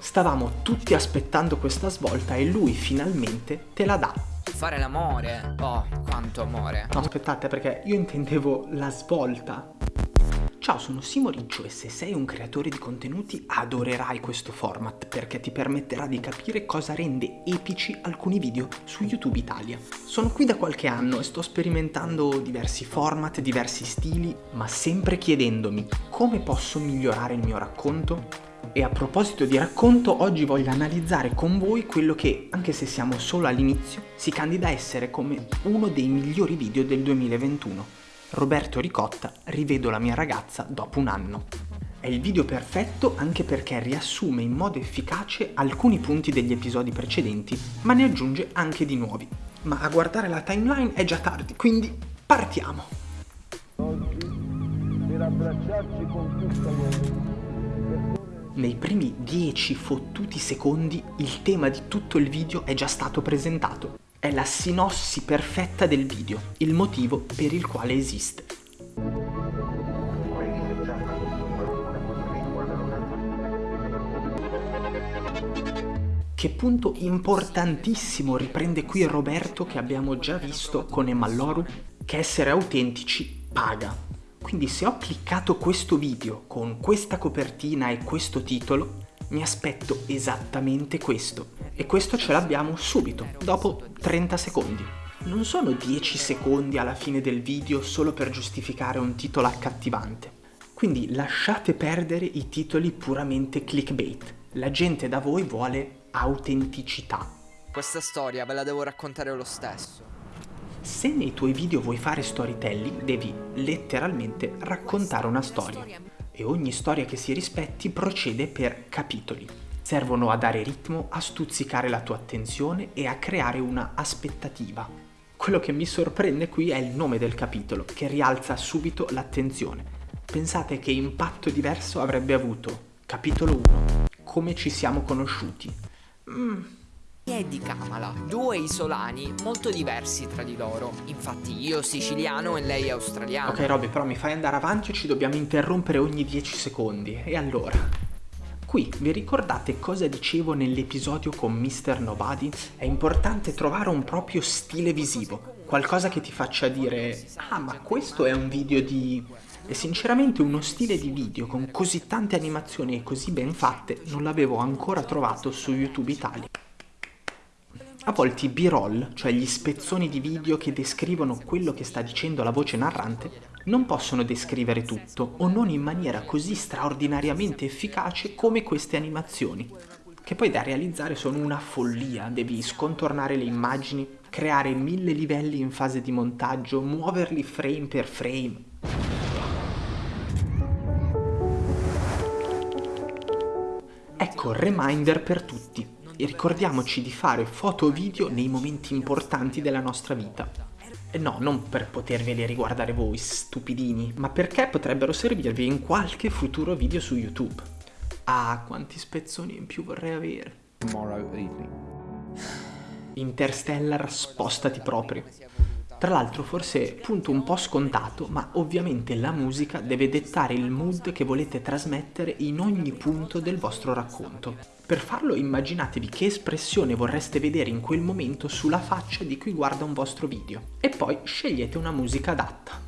Stavamo tutti aspettando questa svolta e lui finalmente te la dà. Fare l'amore. Oh, quanto amore. No, aspettate perché io intendevo la svolta. Ciao, sono Simo Riccio e se sei un creatore di contenuti adorerai questo format perché ti permetterà di capire cosa rende epici alcuni video su YouTube Italia. Sono qui da qualche anno e sto sperimentando diversi format, diversi stili, ma sempre chiedendomi come posso migliorare il mio racconto e a proposito di racconto, oggi voglio analizzare con voi quello che, anche se siamo solo all'inizio, si candida a essere come uno dei migliori video del 2021. Roberto Ricotta, rivedo la mia ragazza dopo un anno. È il video perfetto anche perché riassume in modo efficace alcuni punti degli episodi precedenti, ma ne aggiunge anche di nuovi. Ma a guardare la timeline è già tardi, quindi partiamo! Oggi, per abbracciarci con tutta l'uomo, nei primi 10 fottuti secondi il tema di tutto il video è già stato presentato è la sinossi perfetta del video, il motivo per il quale esiste. Che punto importantissimo riprende qui Roberto che abbiamo già visto con Emalloru, che essere autentici paga. Quindi se ho cliccato questo video con questa copertina e questo titolo, mi aspetto esattamente questo. E questo ce l'abbiamo subito, dopo 30 secondi. Non sono 10 secondi alla fine del video solo per giustificare un titolo accattivante. Quindi lasciate perdere i titoli puramente clickbait. La gente da voi vuole autenticità. Questa storia ve la devo raccontare lo stesso. Se nei tuoi video vuoi fare storytelling, devi letteralmente raccontare una storia e ogni storia che si rispetti procede per capitoli. Servono a dare ritmo, a stuzzicare la tua attenzione e a creare una aspettativa. Quello che mi sorprende qui è il nome del capitolo, che rialza subito l'attenzione. Pensate che impatto diverso avrebbe avuto capitolo 1, come ci siamo conosciuti. Mm, e di Kamala, due isolani molto diversi tra di loro. Infatti io siciliano e lei australiano. Ok Robby, però mi fai andare avanti o ci dobbiamo interrompere ogni 10 secondi? E allora? Qui vi ricordate cosa dicevo nell'episodio con Mr. Nobody? È importante trovare un proprio stile visivo, qualcosa che ti faccia dire ah ma questo è un video di... E sinceramente uno stile di video con così tante animazioni e così ben fatte non l'avevo ancora trovato su YouTube Italia. A volte i b-roll, cioè gli spezzoni di video che descrivono quello che sta dicendo la voce narrante, non possono descrivere tutto o non in maniera così straordinariamente efficace come queste animazioni, che poi da realizzare sono una follia, devi scontornare le immagini, creare mille livelli in fase di montaggio, muoverli frame per frame. Ecco, reminder per tutti e ricordiamoci di fare foto o video nei momenti importanti della nostra vita. E no, non per poterveli riguardare voi, stupidini, ma perché potrebbero servirvi in qualche futuro video su YouTube. Ah, quanti spezzoni in più vorrei avere. Interstellar, spostati proprio. Tra l'altro forse punto un po' scontato, ma ovviamente la musica deve dettare il mood che volete trasmettere in ogni punto del vostro racconto. Per farlo immaginatevi che espressione vorreste vedere in quel momento sulla faccia di chi guarda un vostro video e poi scegliete una musica adatta.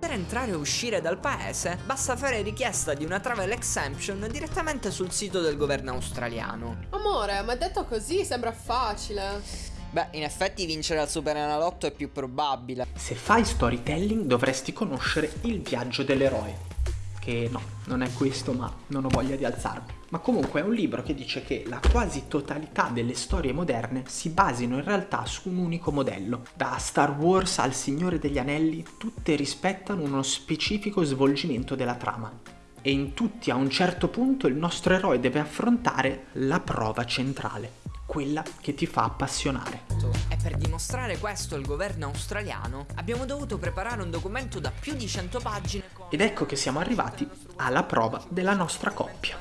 Per entrare e uscire dal paese basta fare richiesta di una travel exemption direttamente sul sito del governo australiano. Amore, ma detto così sembra facile. Beh, in effetti vincere al Super Enalotto è più probabile. Se fai storytelling dovresti conoscere il viaggio dell'eroe. Che no, non è questo, ma non ho voglia di alzarmi. Ma comunque è un libro che dice che la quasi totalità delle storie moderne si basino in realtà su un unico modello. Da Star Wars al Signore degli Anelli, tutte rispettano uno specifico svolgimento della trama. E in tutti a un certo punto il nostro eroe deve affrontare la prova centrale quella che ti fa appassionare. E per dimostrare questo al governo australiano abbiamo dovuto preparare un documento da più di 100 pagine. Ed ecco che siamo arrivati alla prova della nostra coppia.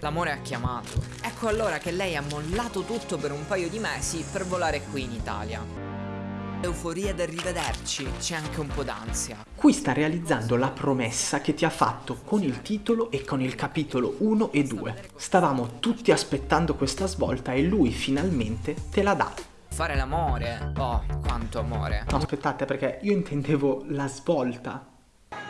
L'amore ha chiamato. Ecco allora che lei ha mollato tutto per un paio di mesi per volare qui in Italia. euforia del rivederci, c'è anche un po' d'ansia. Qui sta realizzando la promessa che ti ha fatto con il titolo e con il capitolo 1 e 2. Stavamo tutti aspettando questa svolta e lui finalmente te la dà. Fare l'amore, oh, quanto amore. No, aspettate perché io intendevo la svolta.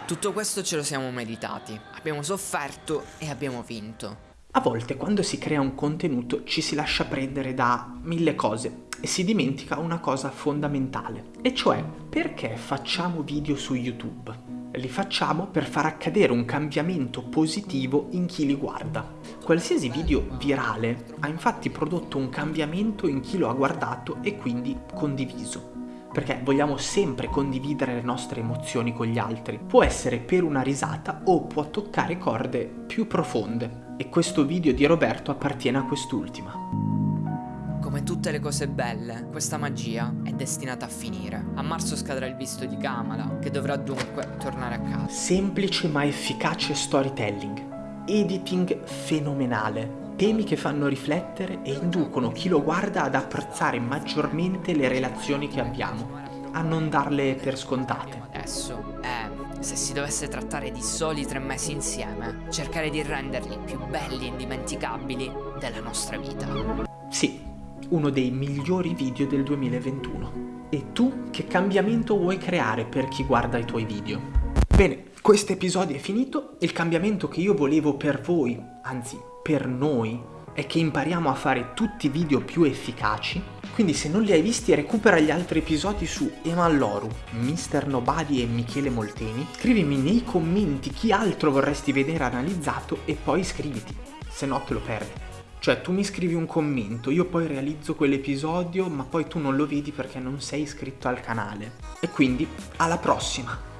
Tutto questo ce lo siamo meritati, abbiamo sofferto e abbiamo vinto. A volte quando si crea un contenuto ci si lascia prendere da mille cose e si dimentica una cosa fondamentale, e cioè perché facciamo video su YouTube? Li facciamo per far accadere un cambiamento positivo in chi li guarda. Qualsiasi video virale ha infatti prodotto un cambiamento in chi lo ha guardato e quindi condiviso perché vogliamo sempre condividere le nostre emozioni con gli altri. Può essere per una risata o può toccare corde più profonde. E questo video di Roberto appartiene a quest'ultima. Come tutte le cose belle, questa magia è destinata a finire. A marzo scadrà il visto di Kamala, che dovrà dunque tornare a casa. Semplice ma efficace storytelling. Editing fenomenale. Temi che fanno riflettere e inducono chi lo guarda ad apprezzare maggiormente le relazioni che abbiamo, a non darle per scontate. Adesso è, se si dovesse trattare di soli tre mesi insieme, cercare di renderli più belli e indimenticabili della nostra vita. Sì, uno dei migliori video del 2021. E tu che cambiamento vuoi creare per chi guarda i tuoi video? Bene, questo episodio è finito, il cambiamento che io volevo per voi, anzi per noi, è che impariamo a fare tutti i video più efficaci, quindi se non li hai visti recupera gli altri episodi su Emalloru, Mr. Nobody e Michele Molteni, scrivimi nei commenti chi altro vorresti vedere analizzato e poi iscriviti, se no te lo perdi. Cioè tu mi scrivi un commento, io poi realizzo quell'episodio ma poi tu non lo vedi perché non sei iscritto al canale. E quindi alla prossima!